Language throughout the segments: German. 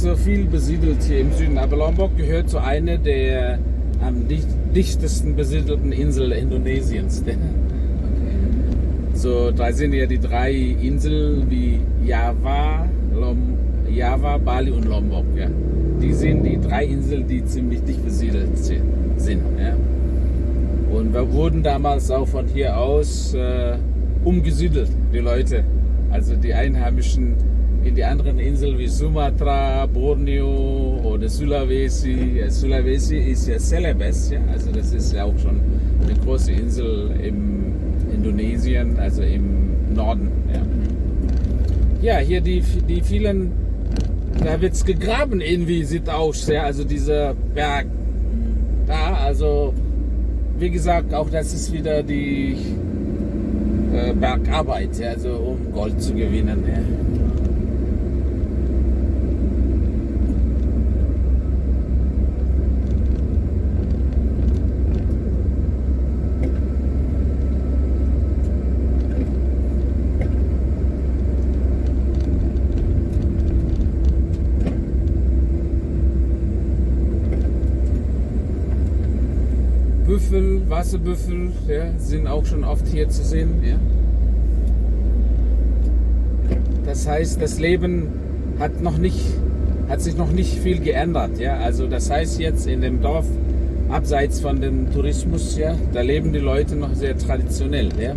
so viel besiedelt hier im Süden, aber Lombok gehört zu einer der am dicht, dichtesten besiedelten Inseln Indonesiens. So, da sind ja die drei Inseln wie Java, Lom, Java, Bali und Lombok. Ja. Die sind die drei Inseln, die ziemlich dicht besiedelt sind. Ja. Und wir wurden damals auch von hier aus äh, umgesiedelt, die Leute. Also die Einheimischen in die anderen Inseln wie Sumatra, Borneo oder Sulawesi. Sulawesi ist ja Celebes, ja? also das ist ja auch schon eine große Insel im Indonesien, also im Norden. Ja, ja hier die, die vielen, da wird es gegraben irgendwie, sieht aus, ja? also dieser Berg da, also wie gesagt, auch das ist wieder die äh, Bergarbeit, ja? also um Gold zu gewinnen. Ja? Büffel, Wasserbüffel, ja, sind auch schon oft hier zu sehen. Ja. Das heißt, das Leben hat, noch nicht, hat sich noch nicht viel geändert. Ja. Also das heißt jetzt in dem Dorf, abseits von dem Tourismus, ja, da leben die Leute noch sehr traditionell. Ja. ja.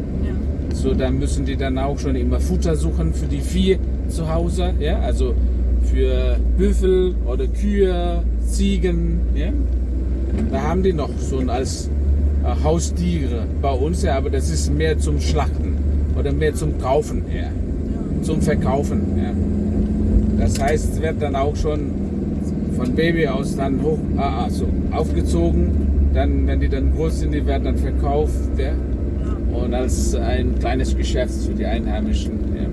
So, da müssen die dann auch schon immer Futter suchen für die Vieh zu Hause. Ja. Also für Büffel oder Kühe, Ziegen. Ja. Da haben die noch so als äh, Haustiere bei uns, ja, aber das ist mehr zum Schlachten oder mehr zum Kaufen her, zum Verkaufen. Ja. Das heißt, es wird dann auch schon von Baby aus dann hoch, ah, also aufgezogen. Dann, wenn die dann groß sind, die werden dann verkauft. Ja. Und als ein kleines Geschäft für die Einheimischen. Ja.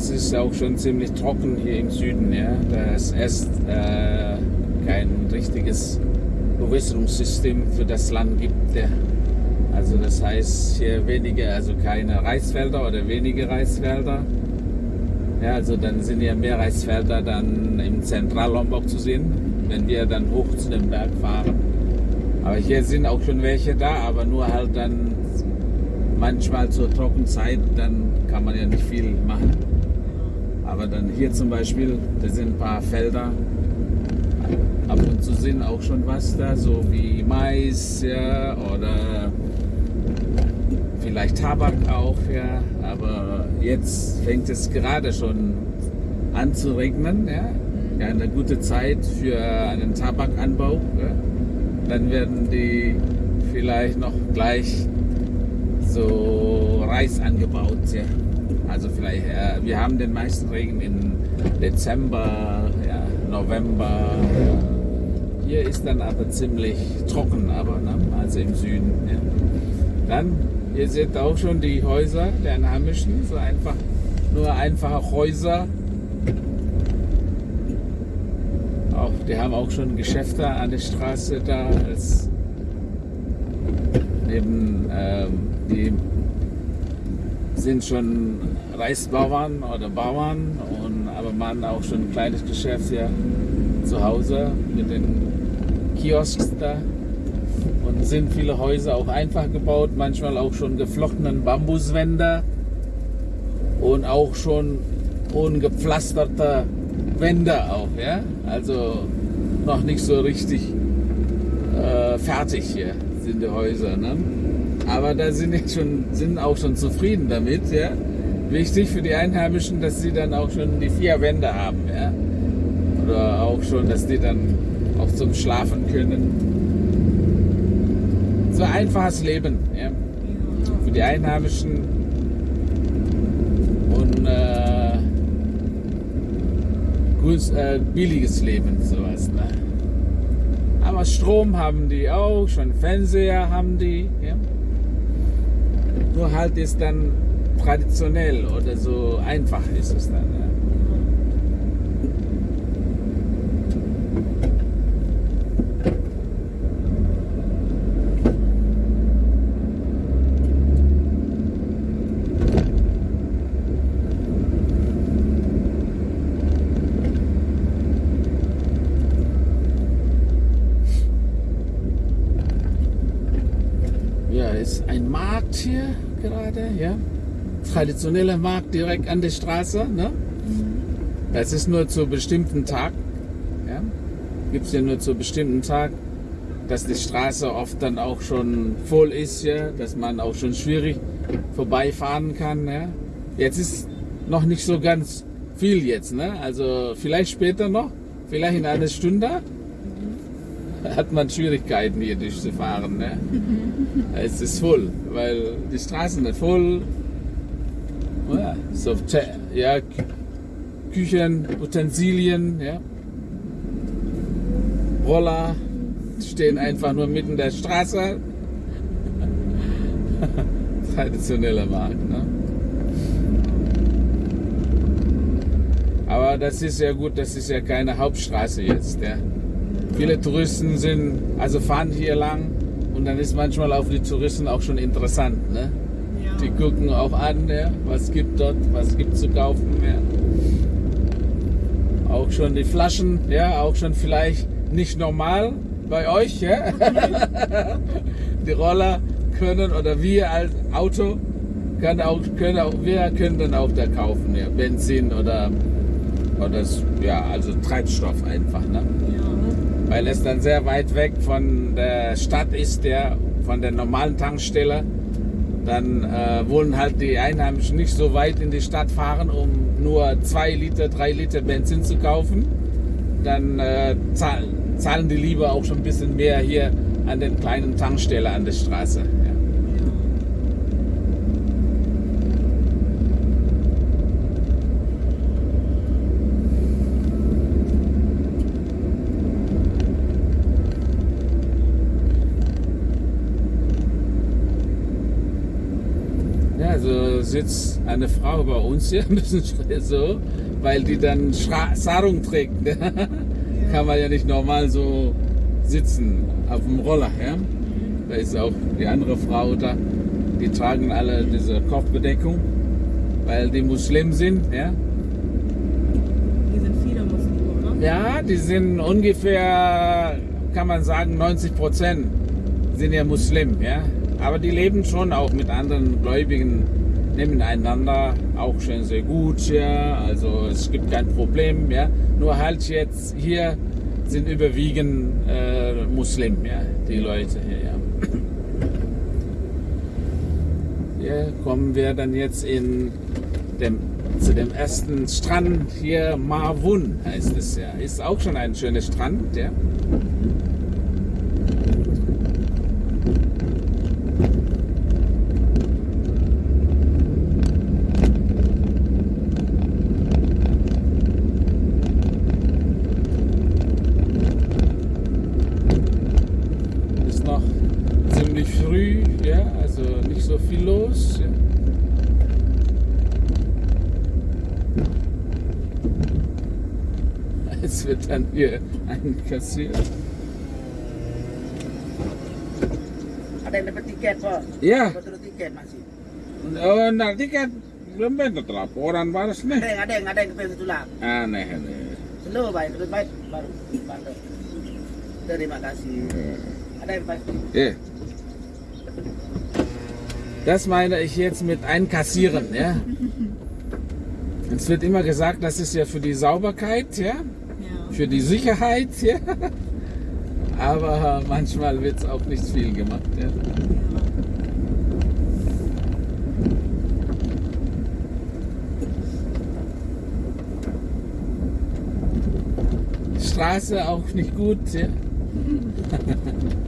Es ist auch schon ziemlich trocken hier im Süden. Ja. Das ist äh, kein richtiges Bewässerungssystem für das Land gibt. Ja. Also das heißt hier weniger, also keine Reisfelder oder wenige Reisfelder. Ja, also dann sind ja mehr Reisfelder dann im Zentrallombok zu sehen, wenn wir dann hoch zu dem Berg fahren. Aber hier sind auch schon welche da, aber nur halt dann manchmal zur Trockenzeit, dann kann man ja nicht viel machen. Aber dann hier zum Beispiel, da sind ein paar Felder. Ab und zu sind auch schon was da, so wie Mais ja, oder vielleicht Tabak auch. Ja. Aber jetzt fängt es gerade schon an zu regnen. Ja. Ja, eine gute Zeit für einen Tabakanbau. Ja. Dann werden die vielleicht noch gleich so Reis angebaut. Ja. Also vielleicht, äh, wir haben den meisten Regen im Dezember, ja, November. Hier ist dann aber ziemlich trocken, aber ne? also im Süden. Ja. Dann, ihr seht auch schon die Häuser der Einheimischen, so einfach, nur einfache Häuser. Auch, die haben auch schon Geschäfte an der Straße da, als neben ähm, die sind schon Reisbauern oder Bauern, und, aber man auch schon ein kleines Geschäft hier zu Hause mit den Kiosks da. Und sind viele Häuser auch einfach gebaut, manchmal auch schon geflochtenen Bambuswände und auch schon ungepflasterte Wände auch, ja. Also noch nicht so richtig äh, fertig hier sind die Häuser, ne? Aber da sind jetzt schon, sind auch schon zufrieden damit, ja. Wichtig für die Einheimischen, dass sie dann auch schon die vier Wände haben, ja. Oder auch schon, dass die dann auch zum Schlafen können. So einfaches Leben, ja. Für die Einheimischen und äh, gut, äh, billiges Leben, sowas, ne. Aber Strom haben die auch, schon Fernseher haben die, ja. Nur halt ist dann traditionell oder so einfach ist es dann. Ja. Ja, ist ein Markt hier gerade, ja. Traditioneller Markt direkt an der Straße, ne? Das ist nur zu bestimmten Tag, ja. Gibt es ja nur zu bestimmten Tag, dass die Straße oft dann auch schon voll ist, ja, dass man auch schon schwierig vorbeifahren kann, ja. Jetzt ist noch nicht so ganz viel jetzt, ne? Also vielleicht später noch, vielleicht in einer Stunde hat man Schwierigkeiten hier durchzufahren. Ne? es ist voll, weil die Straßen sind voll. Ja, so, ja, Küchen, Utensilien, ja. Roller stehen einfach nur mitten der Straße. Traditioneller Markt. Ne? Aber das ist ja gut, das ist ja keine Hauptstraße jetzt. Ja. Viele Touristen sind, also fahren hier lang und dann ist manchmal auch für die Touristen auch schon interessant. Ne? Die gucken auch an, ja, was gibt dort, was gibt zu kaufen. Ja. Auch schon die Flaschen, ja, auch schon vielleicht nicht normal bei euch. Ja? die Roller können oder wir als Auto können auch, können auch, wir können dann auch da kaufen, ja, Benzin oder, oder ja, also Treibstoff einfach. Ne? Ja. weil es dann sehr weit weg von der Stadt ist, der von der normalen Tankstelle. Dann äh, wollen halt die Einheimischen nicht so weit in die Stadt fahren, um nur zwei Liter, drei Liter Benzin zu kaufen. Dann äh, zahlen, zahlen die lieber auch schon ein bisschen mehr hier an den kleinen Tankstelle an der Straße. Ja. Ja, also sitzt eine Frau bei uns hier ein bisschen so, weil die dann Schra Sarung trägt. ne? Kann man ja nicht normal so sitzen auf dem Roller. Ja? Da ist auch die andere Frau da. Die tragen alle diese Kopfbedeckung, weil die Muslim sind. Ja? Hier sind viele Muslime, oder? Ja, die sind ungefähr, kann man sagen, 90 Prozent sind ja Muslim, ja. Aber die leben schon auch mit anderen Gläubigen nebeneinander, auch schon sehr gut, ja. Also es gibt kein Problem, ja. Nur halt jetzt hier sind überwiegend äh, Muslim, ja, die Leute hier, ja. Hier kommen wir dann jetzt in dem, zu dem ersten Strand hier, Marwun heißt es ja. Ist auch schon ein schöner Strand, ja. So viel los. Ja. Es wird dann hier einkassiert. Ada yang dapat tiket, Pak. Ya, Betul tiket masih. oh, nanti kan belum bentuk laporan Ada nih. yang ada yang ada yang kepengen tulang. Aneh nih. Slow, baik, terus baik baru baru. Terima kasih. Ada đây phải Ja. Das meine ich jetzt mit einkassieren. Ja? Es wird immer gesagt, das ist ja für die Sauberkeit, ja? Ja. für die Sicherheit. Ja? Aber manchmal wird es auch nicht viel gemacht. Ja? Straße auch nicht gut. Ja?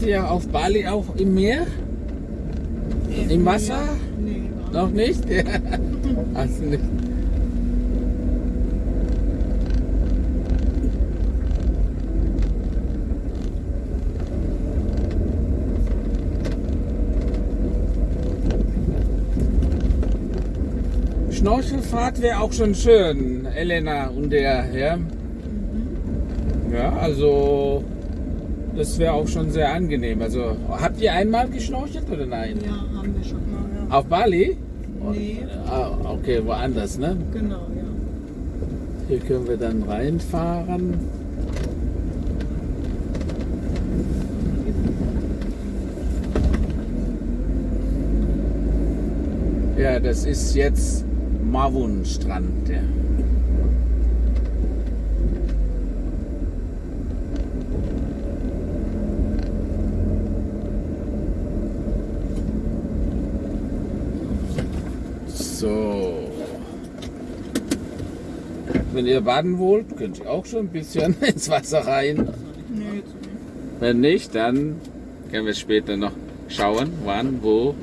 Wart ihr auf Bali auch im Meer? Im Wasser? Nee, Noch nicht? Ja. Du nicht? Schnorchelfahrt wäre auch schon schön, Elena und der, ja. Ja, also das wäre auch schon sehr angenehm. Also habt ihr einmal geschnorchelt oder nein? Ja, haben wir schon mal, ja. Auf Bali? Nee, Ah, okay, woanders, ne? genau, ja. Hier können wir dann reinfahren. Ja, das ist jetzt Mavun Strand. Ja. So. Wenn ihr baden wollt, könnt ihr auch schon ein bisschen ins Wasser rein. Nee, jetzt nicht. Wenn nicht, dann können wir später noch schauen, wann, wo